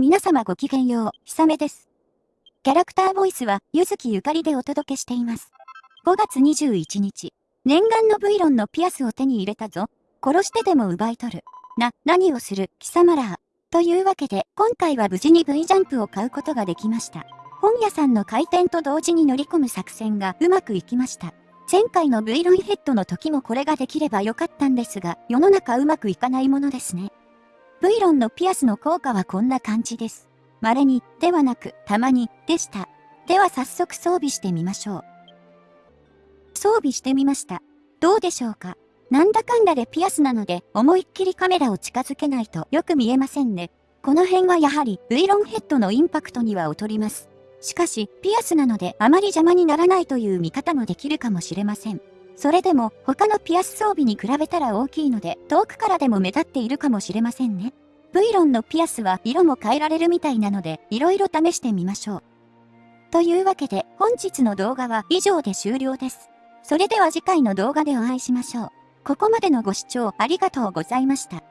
皆様ごきげんよう、ひさめです。キャラクターボイスは、ゆずきゆかりでお届けしています。5月21日、念願の V ロンのピアスを手に入れたぞ。殺してでも奪い取る。な、何をする、貴様ら。というわけで、今回は無事に V ジャンプを買うことができました。本屋さんの開店と同時に乗り込む作戦がうまくいきました。前回の V ロンヘッドの時もこれができればよかったんですが、世の中うまくいかないものですね。V ロンのピアスの効果はこんな感じです。稀に、ではなく、たまに、でした。では早速装備してみましょう。装備してみました。どうでしょうか？なんだかんだでピアスなので、思いっきりカメラを近づけないとよく見えませんね。この辺はやはり、V ロンヘッドのインパクトには劣ります。しかし、ピアスなのであまり邪魔にならないという見方もできるかもしれません。それでも他のピアス装備に比べたら大きいので遠くからでも目立っているかもしれませんね。V ロンのピアスは色も変えられるみたいなので色々試してみましょう。というわけで本日の動画は以上で終了です。それでは次回の動画でお会いしましょう。ここまでのご視聴ありがとうございました。